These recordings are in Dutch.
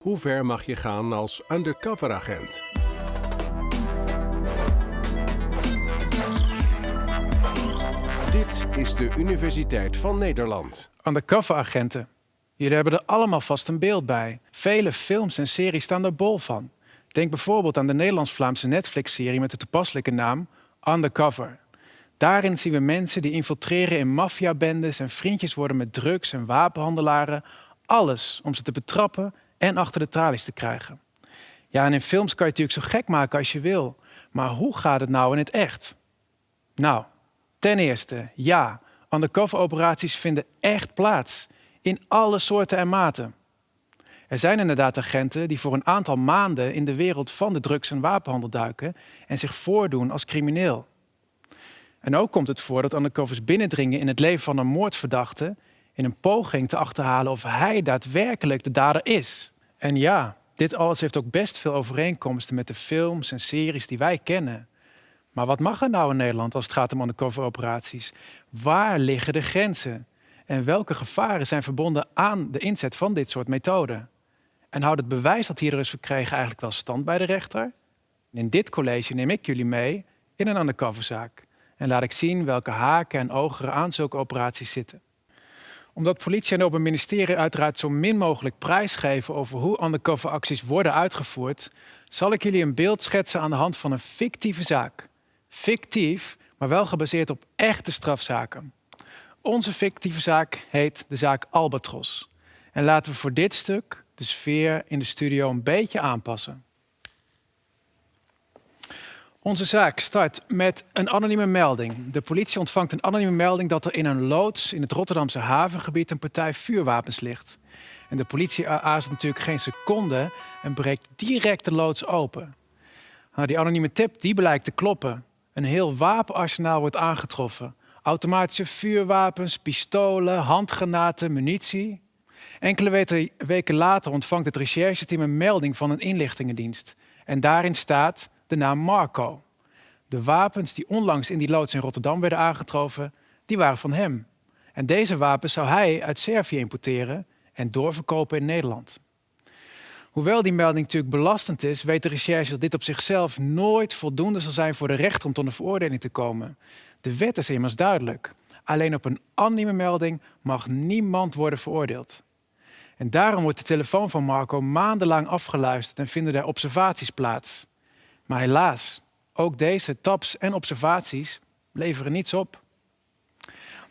Hoe ver mag je gaan als undercoveragent? Dit is de Universiteit van Nederland. Undercover-agenten. Jullie hebben er allemaal vast een beeld bij. Vele films en series staan er bol van. Denk bijvoorbeeld aan de Nederlands-Vlaamse Netflix-serie met de toepasselijke naam Undercover. Daarin zien we mensen die infiltreren in maffiabendes en vriendjes worden met drugs- en wapenhandelaren. Alles om ze te betrappen en achter de tralies te krijgen. Ja, en in films kan je natuurlijk zo gek maken als je wil. Maar hoe gaat het nou in het echt? Nou, ten eerste, ja, undercover-operaties vinden echt plaats. In alle soorten en maten. Er zijn inderdaad agenten die voor een aantal maanden in de wereld van de drugs- en wapenhandel duiken en zich voordoen als crimineel. En ook komt het voor dat undercovers binnendringen in het leven van een moordverdachte in een poging te achterhalen of hij daadwerkelijk de dader is. En ja, dit alles heeft ook best veel overeenkomsten met de films en series die wij kennen. Maar wat mag er nou in Nederland als het gaat om undercover operaties? Waar liggen de grenzen? En welke gevaren zijn verbonden aan de inzet van dit soort methoden? En houdt het bewijs dat hierdoor is verkregen eigenlijk wel stand bij de rechter? In dit college neem ik jullie mee in een undercoverzaak. En laat ik zien welke haken en ogen aan zulke operaties zitten omdat politie en open ministerie uiteraard zo min mogelijk prijsgeven over hoe undercover acties worden uitgevoerd, zal ik jullie een beeld schetsen aan de hand van een fictieve zaak. Fictief, maar wel gebaseerd op echte strafzaken. Onze fictieve zaak heet de zaak Albatros. En laten we voor dit stuk de sfeer in de studio een beetje aanpassen. Onze zaak start met een anonieme melding. De politie ontvangt een anonieme melding dat er in een loods in het Rotterdamse havengebied een partij vuurwapens ligt. En de politie aarzelt natuurlijk geen seconde en breekt direct de loods open. Nou, die anonieme tip die blijkt te kloppen. Een heel wapenarsenaal wordt aangetroffen. Automatische vuurwapens, pistolen, handgranaten, munitie. Enkele weken later ontvangt het rechercheteam een melding van een inlichtingendienst. En daarin staat de naam Marco. De wapens die onlangs in die loods in Rotterdam werden aangetroffen, die waren van hem. En deze wapens zou hij uit Servië importeren en doorverkopen in Nederland. Hoewel die melding natuurlijk belastend is, weet de recherche dat dit op zichzelf nooit voldoende zal zijn voor de rechter om tot een veroordeling te komen. De wet is immers duidelijk. Alleen op een anonieme melding mag niemand worden veroordeeld. En daarom wordt de telefoon van Marco maandenlang afgeluisterd en vinden er observaties plaats. Maar helaas, ook deze taps en observaties leveren niets op.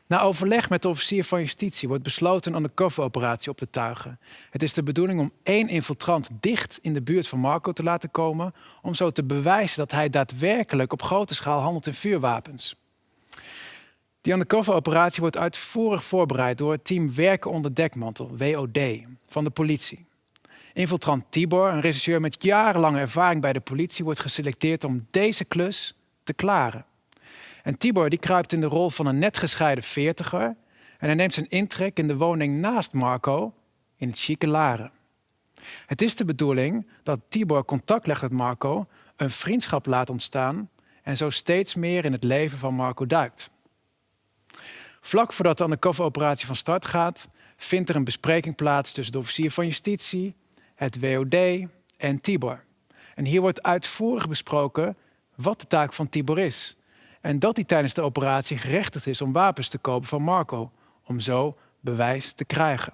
Na overleg met de officier van justitie wordt besloten een undercover-operatie op te tuigen. Het is de bedoeling om één infiltrant dicht in de buurt van Marco te laten komen, om zo te bewijzen dat hij daadwerkelijk op grote schaal handelt in vuurwapens. Die undercover-operatie wordt uitvoerig voorbereid door het team Werken onder Dekmantel, WOD, van de politie. Infiltrant Tibor, een regisseur met jarenlange ervaring bij de politie, wordt geselecteerd om deze klus te klaren. En Tibor die kruipt in de rol van een net gescheiden veertiger en hij neemt zijn intrek in de woning naast Marco in het chique Laren. Het is de bedoeling dat Tibor contact legt met Marco, een vriendschap laat ontstaan en zo steeds meer in het leven van Marco duikt. Vlak voordat de undercover-operatie van start gaat, vindt er een bespreking plaats tussen de officier van justitie, het WOD en Tibor. En hier wordt uitvoerig besproken wat de taak van Tibor is. En dat hij tijdens de operatie gerechtigd is om wapens te kopen van Marco, om zo bewijs te krijgen.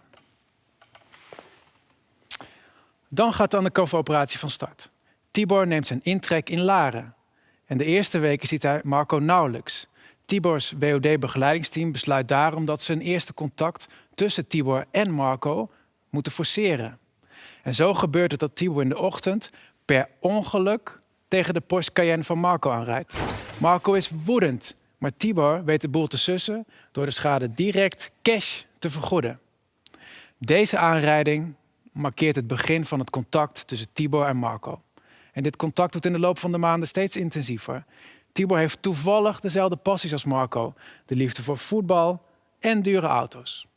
Dan gaat de undercover-operatie van start. Tibor neemt zijn intrek in Laren. En de eerste weken ziet hij Marco nauwelijks. Tibors WOD-begeleidingsteam besluit daarom dat ze een eerste contact tussen Tibor en Marco moeten forceren. En zo gebeurt het dat Tibor in de ochtend per ongeluk tegen de Porsche Cayenne van Marco aanrijdt. Marco is woedend, maar Tibor weet de boel te sussen door de schade direct cash te vergoeden. Deze aanrijding markeert het begin van het contact tussen Tibor en Marco. En dit contact wordt in de loop van de maanden steeds intensiever. Tibor heeft toevallig dezelfde passies als Marco: de liefde voor voetbal en dure auto's.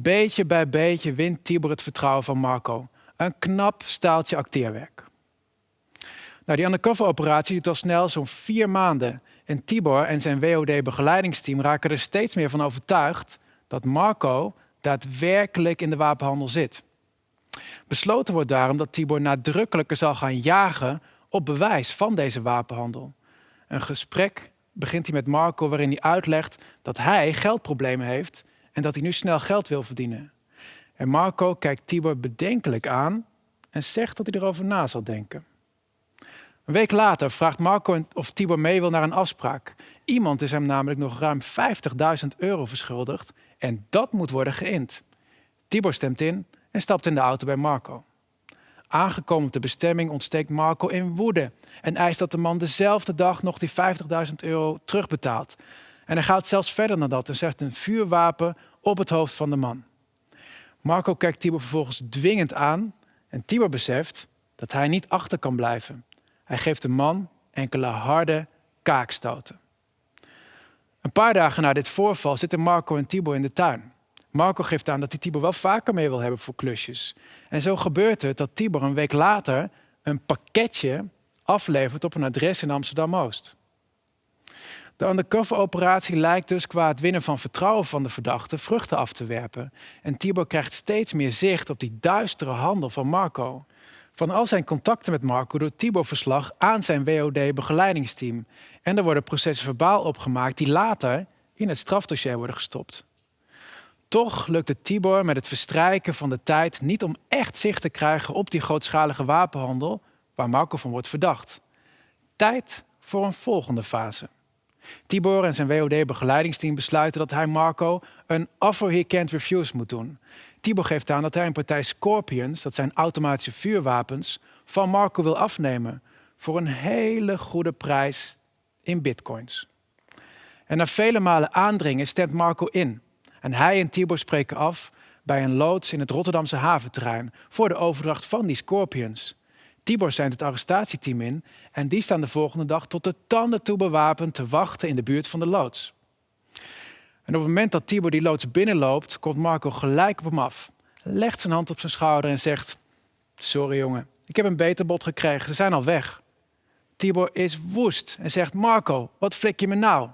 Beetje bij beetje wint Tibor het vertrouwen van Marco. Een knap staaltje acteerwerk. Nou, die undercover-operatie duurt al snel zo'n vier maanden. En Tibor en zijn WOD-begeleidingsteam raken er steeds meer van overtuigd dat Marco daadwerkelijk in de wapenhandel zit. Besloten wordt daarom dat Tibor nadrukkelijker zal gaan jagen op bewijs van deze wapenhandel. Een gesprek begint hij met Marco waarin hij uitlegt dat hij geldproblemen heeft en dat hij nu snel geld wil verdienen. En Marco kijkt Tibor bedenkelijk aan en zegt dat hij erover na zal denken. Een week later vraagt Marco of Tibor mee wil naar een afspraak. Iemand is hem namelijk nog ruim 50.000 euro verschuldigd en dat moet worden geïnd. Tibor stemt in en stapt in de auto bij Marco. Aangekomen op de bestemming ontsteekt Marco in woede en eist dat de man dezelfde dag nog die 50.000 euro terugbetaalt. En hij gaat zelfs verder dan dat en zegt een vuurwapen op het hoofd van de man. Marco kijkt Tibor vervolgens dwingend aan en Tibor beseft dat hij niet achter kan blijven. Hij geeft de man enkele harde kaakstoten. Een paar dagen na dit voorval zitten Marco en Tibor in de tuin. Marco geeft aan dat hij Tibor wel vaker mee wil hebben voor klusjes. En zo gebeurt het dat Tibor een week later een pakketje aflevert op een adres in Amsterdam-Oost. De undercover-operatie lijkt dus qua het winnen van vertrouwen van de verdachte vruchten af te werpen. En Tibor krijgt steeds meer zicht op die duistere handel van Marco. Van al zijn contacten met Marco doet Tibor verslag aan zijn WOD-begeleidingsteam. En er worden processen verbaal opgemaakt die later in het strafdossier worden gestopt. Toch lukt het Tibor met het verstrijken van de tijd niet om echt zicht te krijgen op die grootschalige wapenhandel waar Marco van wordt verdacht. Tijd voor een volgende fase. Tibor en zijn WOD-begeleidingsteam besluiten dat hij Marco een offer he can't refuse moet doen. Tibor geeft aan dat hij een partij Scorpions, dat zijn automatische vuurwapens, van Marco wil afnemen voor een hele goede prijs in bitcoins. En na vele malen aandringen stemt Marco in. En hij en Tibor spreken af bij een loods in het Rotterdamse haventerrein voor de overdracht van die Scorpions. Tibor zendt het arrestatieteam in en die staan de volgende dag tot de tanden toe bewapend te wachten in de buurt van de loods. En op het moment dat Tibor die loods binnenloopt, komt Marco gelijk op hem af, legt zijn hand op zijn schouder en zegt: Sorry jongen, ik heb een beter bod gekregen, ze zijn al weg. Tibor is woest en zegt: Marco, wat flik je me nou?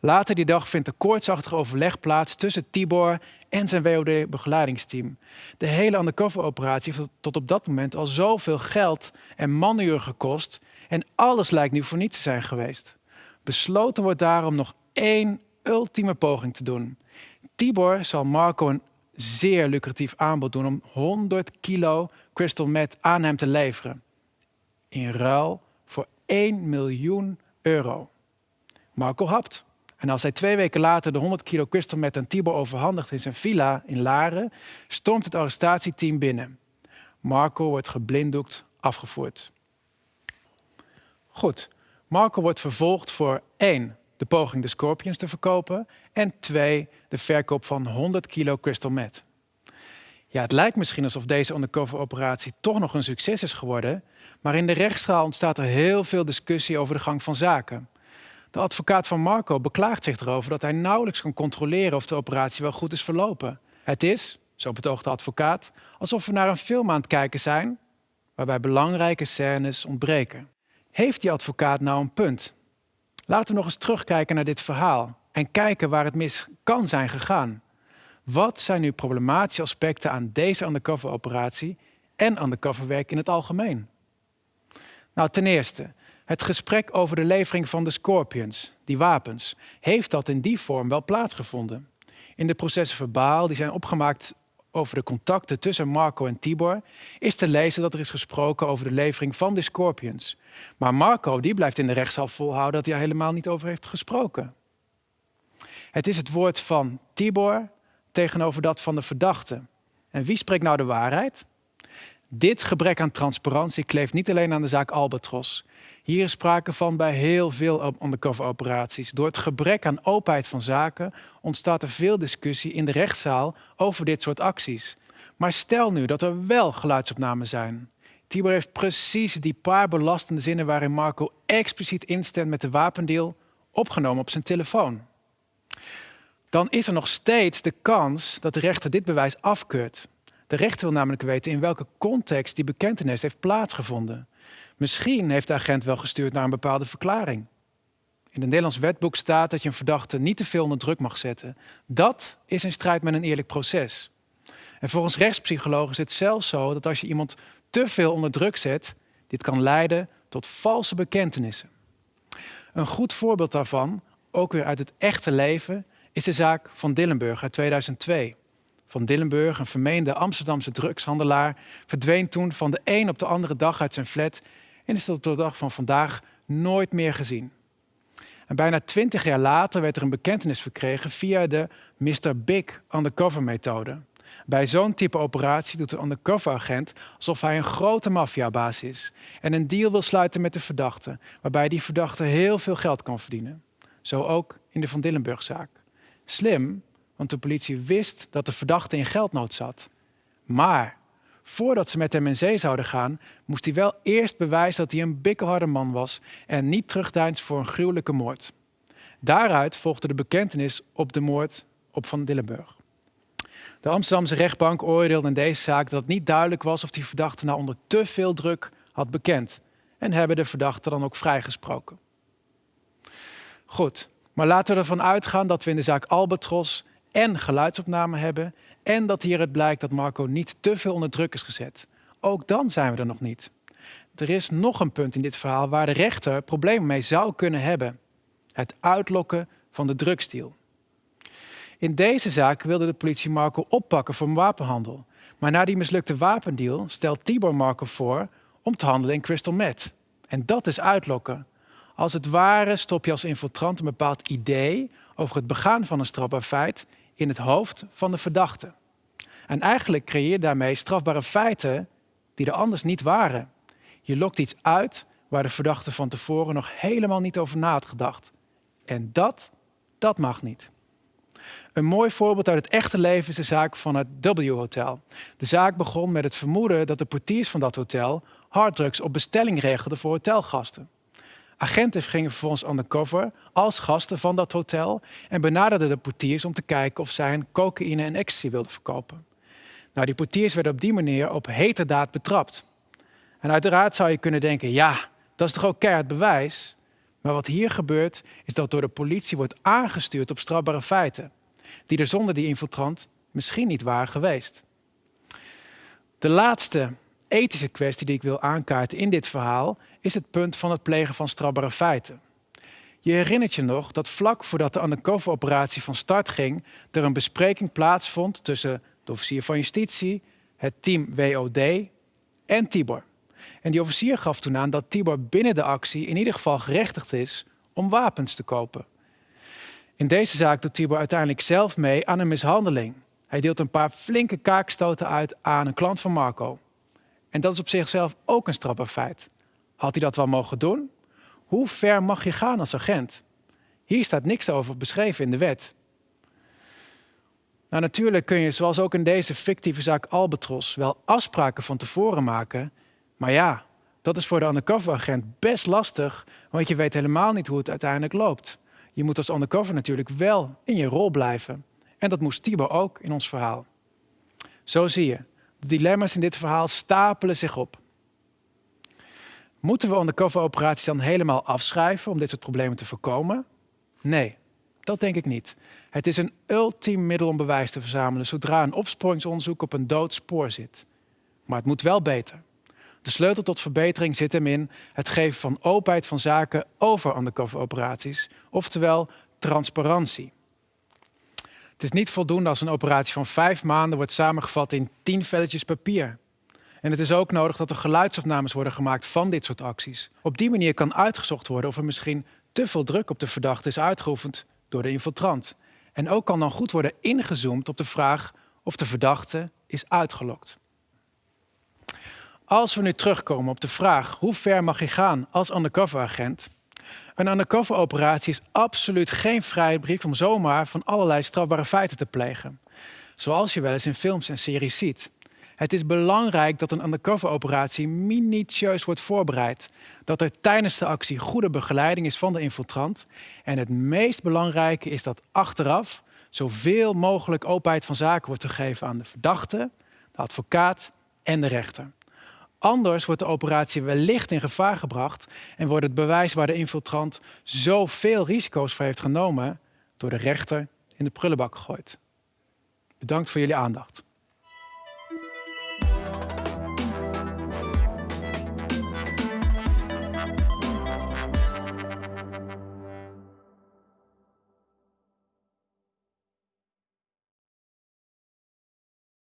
Later die dag vindt een koortsachtig overleg plaats tussen Tibor en zijn WOD-begeleidingsteam. De hele undercover-operatie heeft tot op dat moment al zoveel geld en manuren gekost en alles lijkt nu voor niets te zijn geweest. Besloten wordt daarom nog één ultieme poging te doen. Tibor zal Marco een zeer lucratief aanbod doen om 100 kilo crystal meth aan hem te leveren. In ruil voor 1 miljoen euro. Marco hapt. En als hij twee weken later de 100 kilo crystal meth aan Tibor overhandigt in zijn villa in Laren, stormt het arrestatieteam binnen. Marco wordt geblinddoekt afgevoerd. Goed, Marco wordt vervolgd voor 1. de poging de Scorpions te verkopen en 2. de verkoop van 100 kilo crystal meth. Ja, het lijkt misschien alsof deze undercover-operatie toch nog een succes is geworden, maar in de rechtszaal ontstaat er heel veel discussie over de gang van zaken. De advocaat van Marco beklaagt zich erover dat hij nauwelijks kan controleren of de operatie wel goed is verlopen. Het is, zo betoogt de advocaat, alsof we naar een film aan het kijken zijn waarbij belangrijke scènes ontbreken. Heeft die advocaat nou een punt? Laten we nog eens terugkijken naar dit verhaal en kijken waar het mis kan zijn gegaan. Wat zijn nu problematische aspecten aan deze undercover-operatie en undercoverwerk in het algemeen? Nou, ten eerste, het gesprek over de levering van de Scorpions, die wapens, heeft dat in die vorm wel plaatsgevonden. In de processen verbaal, die zijn opgemaakt over de contacten tussen Marco en Tibor, is te lezen dat er is gesproken over de levering van de Scorpions. Maar Marco die blijft in de rechtszaal volhouden dat hij er helemaal niet over heeft gesproken. Het is het woord van Tibor tegenover dat van de verdachte. En wie spreekt nou de waarheid? Dit gebrek aan transparantie kleeft niet alleen aan de zaak Albatros. Hier is sprake van bij heel veel undercover-operaties. Door het gebrek aan openheid van zaken ontstaat er veel discussie in de rechtszaal over dit soort acties. Maar stel nu dat er wel geluidsopnamen zijn. Tibor heeft precies die paar belastende zinnen waarin Marco expliciet instemt met de wapendeal opgenomen op zijn telefoon. Dan is er nog steeds de kans dat de rechter dit bewijs afkeurt. De rechter wil namelijk weten in welke context die bekentenis heeft plaatsgevonden. Misschien heeft de agent wel gestuurd naar een bepaalde verklaring. In het Nederlands wetboek staat dat je een verdachte niet te veel onder druk mag zetten. Dat is in strijd met een eerlijk proces. En volgens rechtspsychologen is het zelfs zo dat als je iemand te veel onder druk zet, dit kan leiden tot valse bekentenissen. Een goed voorbeeld daarvan, ook weer uit het echte leven, is de zaak van Dillenburg uit 2002. Van Dillenburg, een vermeende Amsterdamse drugshandelaar, verdween toen van de een op de andere dag uit zijn flat en is tot de dag van vandaag nooit meer gezien. En bijna twintig jaar later werd er een bekentenis verkregen via de Mr. Big undercover methode. Bij zo'n type operatie doet de undercover agent alsof hij een grote maffiabaas is en een deal wil sluiten met de verdachte, waarbij die verdachte heel veel geld kan verdienen. Zo ook in de Van Dillenburg-zaak. Slim, want de politie wist dat de verdachte in geldnood zat. Maar voordat ze met hem in zee zouden gaan, moest hij wel eerst bewijzen dat hij een bikkelharde man was en niet terugdeinst voor een gruwelijke moord. Daaruit volgde de bekentenis op de moord op Van Dillenburg. De Amsterdamse rechtbank oordeelde in deze zaak dat het niet duidelijk was of die verdachte nou onder te veel druk had bekend en hebben de verdachte dan ook vrijgesproken. Goed, maar laten we ervan uitgaan dat we in de zaak Albatros en geluidsopname hebben en dat hieruit blijkt dat Marco niet te veel onder druk is gezet. Ook dan zijn we er nog niet. Er is nog een punt in dit verhaal waar de rechter problemen mee zou kunnen hebben. Het uitlokken van de drugsdeal. In deze zaak wilde de politie Marco oppakken voor wapenhandel. Maar na die mislukte wapendeal stelt Tibor Marco voor om te handelen in crystal meth. En dat is uitlokken. Als het ware stop je als infiltrant een bepaald idee over het begaan van een strafbaar feit in het hoofd van de verdachte. En eigenlijk creëer je daarmee strafbare feiten die er anders niet waren. Je lokt iets uit waar de verdachte van tevoren nog helemaal niet over na had gedacht. En dat, dat mag niet. Een mooi voorbeeld uit het echte leven is de zaak van het W-hotel. De zaak begon met het vermoeden dat de portiers van dat hotel harddrugs op bestelling regelden voor hotelgasten. Agenten gingen vervolgens undercover als gasten van dat hotel en benaderden de portiers om te kijken of zij een cocaïne en ecstasy wilden verkopen. Nou, die portiers werden op die manier op heterdaad betrapt. En uiteraard zou je kunnen denken, ja, dat is toch ook keihard bewijs? Maar wat hier gebeurt, is dat door de politie wordt aangestuurd op strafbare feiten, die er zonder die infiltrant misschien niet waren geweest. De laatste ethische kwestie die ik wil aankaarten in dit verhaal is het punt van het plegen van strafbare feiten. Je herinnert je nog dat vlak voordat de undercover-operatie van start ging, er een bespreking plaatsvond tussen de officier van justitie, het team WOD en Tibor. En die officier gaf toen aan dat Tibor binnen de actie in ieder geval gerechtigd is om wapens te kopen. In deze zaak doet Tibor uiteindelijk zelf mee aan een mishandeling. Hij deelt een paar flinke kaakstoten uit aan een klant van Marco. En dat is op zichzelf ook een strafbaar feit. Had hij dat wel mogen doen? Hoe ver mag je gaan als agent? Hier staat niks over beschreven in de wet. Nou, natuurlijk kun je, zoals ook in deze fictieve zaak Albatros, wel afspraken van tevoren maken. Maar ja, dat is voor de undercover-agent best lastig, want je weet helemaal niet hoe het uiteindelijk loopt. Je moet als undercover natuurlijk wel in je rol blijven. En dat moest Tibor ook in ons verhaal. Zo zie je, dilemma's in dit verhaal stapelen zich op. Moeten we undercover-operaties dan helemaal afschrijven om dit soort problemen te voorkomen? Nee, dat denk ik niet. Het is een ultiem middel om bewijs te verzamelen zodra een opsporingsonderzoek op een dood spoor zit. Maar het moet wel beter. De sleutel tot verbetering zit hem in het geven van openheid van zaken over undercover-operaties, oftewel transparantie. Het is niet voldoende als een operatie van vijf maanden wordt samengevat in tien velletjes papier. En het is ook nodig dat er geluidsopnames worden gemaakt van dit soort acties. Op die manier kan uitgezocht worden of er misschien te veel druk op de verdachte is uitgeoefend door de infiltrant. En ook kan dan goed worden ingezoomd op de vraag of de verdachte is uitgelokt. Als we nu terugkomen op de vraag hoe ver mag je gaan als undercover-agent, een undercover-operatie is absoluut geen vrijbrief om zomaar van allerlei strafbare feiten te plegen. Zoals je wel eens in films en series ziet. Het is belangrijk dat een undercover-operatie minutieus wordt voorbereid. Dat er tijdens de actie goede begeleiding is van de infiltrant. En het meest belangrijke is dat achteraf zoveel mogelijk openheid van zaken wordt gegeven aan de verdachte, de advocaat en de rechter. Anders wordt de operatie wellicht in gevaar gebracht en wordt het bewijs waar de infiltrant zoveel risico's voor heeft genomen door de rechter in de prullenbak gegooid. Bedankt voor jullie aandacht.